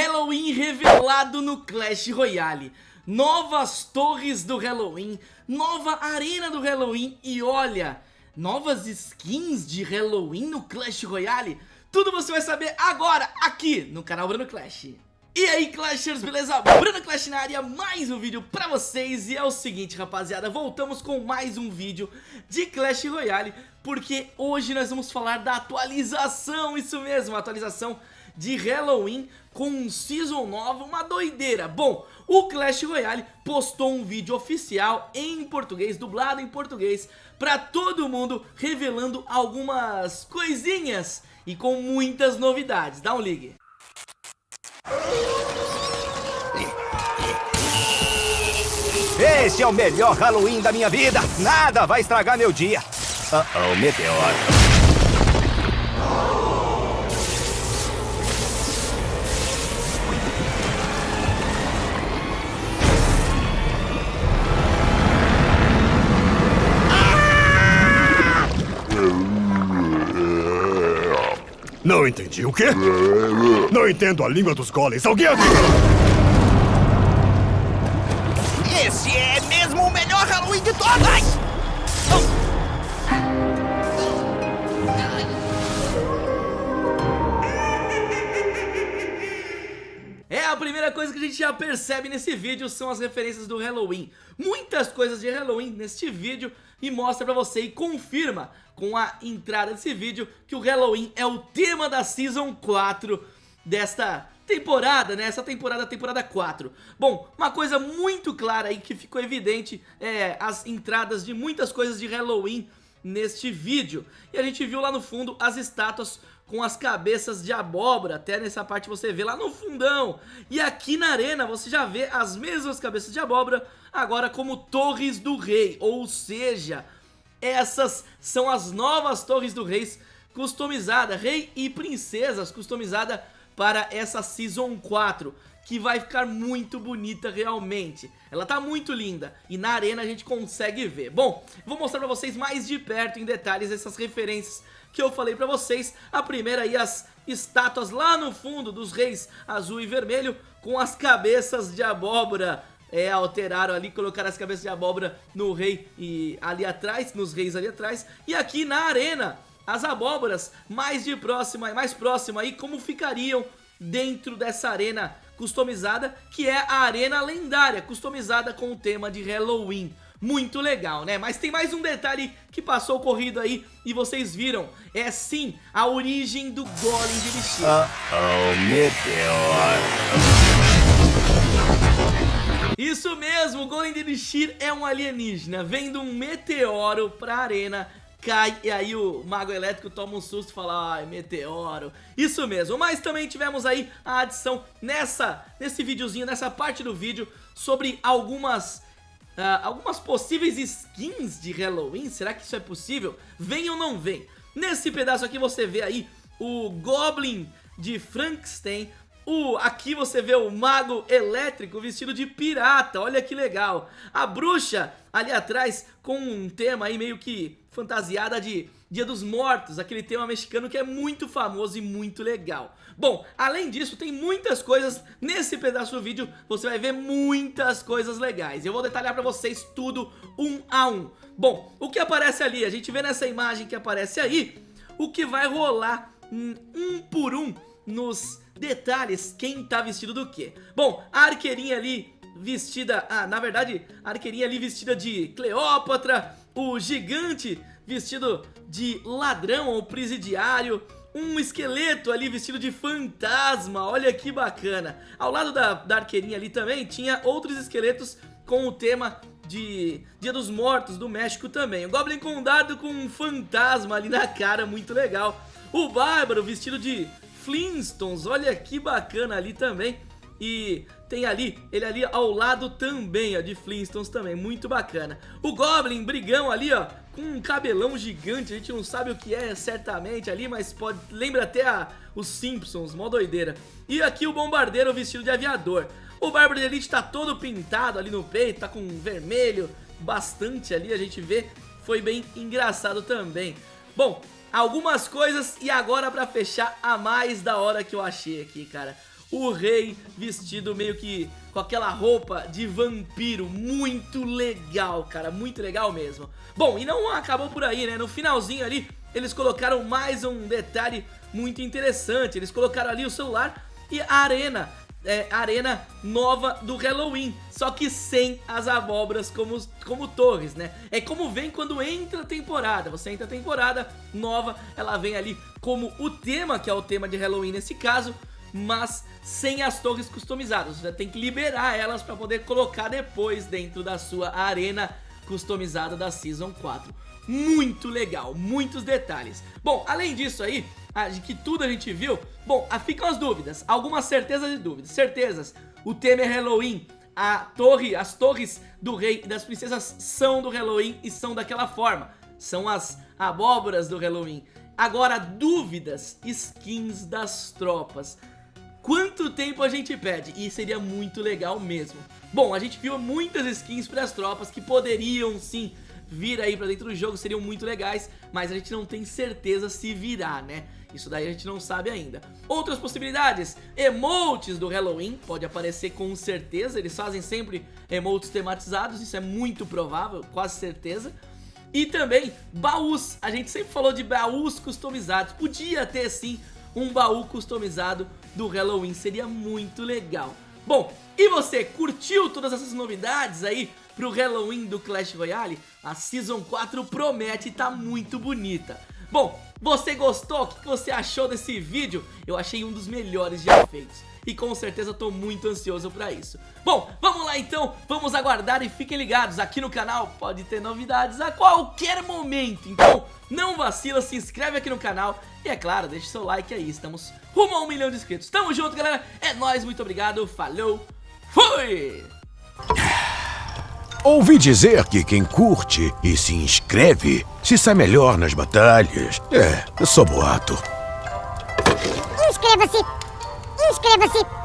Halloween revelado no Clash Royale. Novas torres do Halloween Nova arena do Halloween E olha, novas skins de Halloween no Clash Royale. Tudo você vai saber agora aqui no canal Bruno Clash e aí Clashers, beleza? Bruno Clash na área, mais um vídeo pra vocês. E é o seguinte rapaziada, voltamos com mais um vídeo de Clash Royale Porque hoje nós vamos falar da atualização, isso mesmo, atualização de Halloween com um Season nova, uma doideira. Bom, o Clash Royale postou um vídeo oficial em português, dublado em português Pra todo mundo, revelando algumas coisinhas e com muitas novidades. Dá um ligue Esse é o melhor Halloween da minha vida. Nada vai estragar meu dia. Uh oh, meteoro. Não entendi. O quê? Não entendo a língua dos golems. Alguém aqui? Esse é mesmo o melhor Halloween de todos! É a primeira coisa que a gente já percebe nesse vídeo são as referências do Halloween. Muitas coisas de Halloween neste vídeo e mostra pra você e confirma com a entrada desse vídeo que o Halloween é o tema da Season 4 desta temporada, né? Essa temporada, temporada 4. Bom, uma coisa muito clara aí que ficou evidente é as entradas de muitas coisas de Halloween neste vídeo. E a gente viu lá no fundo as estátuas com as cabeças de abóbora, até nessa parte você vê lá no fundão. E aqui na arena você já vê as mesmas cabeças de abóbora, agora como torres do rei, ou seja, essas são as novas torres do rei customizada, rei e princesas customizada para essa Season 4 que vai ficar muito bonita realmente. Ela tá muito linda e na arena a gente consegue ver. Bom, vou mostrar pra vocês mais de perto, em detalhes, essas referências que eu falei pra vocês. A primeira aí, as estátuas lá no fundo dos reis azul e vermelho com as cabeças de abóbora é, alteraram ali, colocaram as cabeças de abóbora no rei e ali atrás, nos reis ali atrás. E aqui na arena, as abóboras mais de próxima, mais próxima aí, como ficariam dentro dessa arena customizada, que é a arena lendária, customizada com o tema de Halloween. Muito legal, né? Mas tem mais um detalhe que passou corrido aí e vocês viram. É sim, a origem do Golem de Lixir. Uh oh, meteor. Isso mesmo, o Golem de Lixir é um alienígena, vem de um meteoro pra arena cai e aí o Mago Elétrico toma um susto e fala, ai, meteoro. Isso mesmo, mas também tivemos aí a adição nessa, nesse videozinho, nessa parte do vídeo, sobre algumas... Uh, algumas possíveis skins de Halloween, será que isso é possível? Vem ou não vem? Nesse pedaço aqui você vê aí o Goblin de Frankenstein, aqui você vê o mago elétrico vestido de pirata, olha que legal. A bruxa ali atrás com um tema aí meio que fantasiada de Dia dos Mortos, aquele tema mexicano que é muito famoso e muito legal. Bom, além disso, tem muitas coisas nesse pedaço do vídeo, você vai ver muitas coisas legais. Eu vou detalhar pra vocês tudo um a um. Bom, o que aparece ali, a gente vê nessa imagem que aparece aí, o que vai rolar um por um nos detalhes quem tá vestido do que. Bom, a arqueirinha ali vestida, ah, na verdade, a arqueirinha ali vestida de Cleópatra, o gigante vestido de ladrão ou presidiário, um esqueleto ali vestido de fantasma, olha que bacana. Ao lado da, da arqueirinha ali também tinha outros esqueletos com o tema de Dia dos Mortos do México também. O Goblin com um dado com um fantasma ali na cara, muito legal. O Bárbaro vestido de Flintstones, olha que bacana ali também. E tem ali, ele ali ao lado também, ó, de Flintstones também, muito bacana. O Goblin, brigão ali, ó, com um cabelão gigante, a gente não sabe o que é certamente ali, mas pode lembra até a, os Simpsons, mó doideira. E aqui o Bombardeiro vestido de aviador. O Bárbaro de Elite tá todo pintado ali no peito, tá com vermelho, bastante ali, a gente vê, foi bem engraçado também. Bom, algumas coisas e agora pra fechar a mais da hora que eu achei aqui, cara. o rei vestido meio que com aquela roupa de vampiro, muito legal, cara, muito legal mesmo. Bom, e não acabou por aí, né, no finalzinho ali, eles colocaram mais um detalhe muito interessante, eles colocaram ali o celular e a arena é, arena nova do Halloween, só que sem as abóboras como, como torres, né? É como vem quando entra a temporada, você entra a temporada nova, ela vem ali como o tema, que é o tema de Halloween nesse caso, mas sem as torres customizadas, você tem que liberar elas para poder colocar depois dentro da sua arena customizada da Season 4. Muito legal, muitos detalhes. Bom, além disso aí, de que tudo a gente viu, bom, ficam as dúvidas, algumas certezas e dúvidas. Certezas, o tema é Halloween, a torre, as torres do rei e das princesas são do Halloween e são daquela forma. São as abóboras do Halloween. Agora, dúvidas, skins das tropas. Quanto tempo a gente pede? E seria muito legal mesmo. Bom, a gente viu muitas skins para as tropas que poderiam sim vir aí pra dentro do jogo, seriam muito legais, mas a gente não tem certeza se virá, né? Isso daí a gente não sabe ainda. Outras possibilidades, emotes do Halloween, pode aparecer com certeza, eles fazem sempre emotes tematizados, isso é muito provável, quase certeza. E também baús, a gente sempre falou de baús customizados, podia ter sim um baú customizado do Halloween, seria muito legal. Bom, e você, curtiu todas essas novidades aí pro Halloween do Clash Royale? A Season 4 promete e tá muito bonita. Bom, você gostou? O que você achou desse vídeo? Eu achei um dos melhores já feitos e com certeza tô muito ansioso pra isso. Bom, vamos lá então, vamos aguardar e fiquem ligados, aqui no canal pode ter novidades a qualquer momento, então não vacila, se inscreve aqui no canal e é claro, deixa seu like aí, estamos rumo a um milhão de inscritos. Tamo junto galera, é nóis, muito obrigado, falou, fui! Ouvi dizer que quem curte e se inscreve se sai melhor nas batalhas. É, só boato. Inscreva-se! Inscreva-se!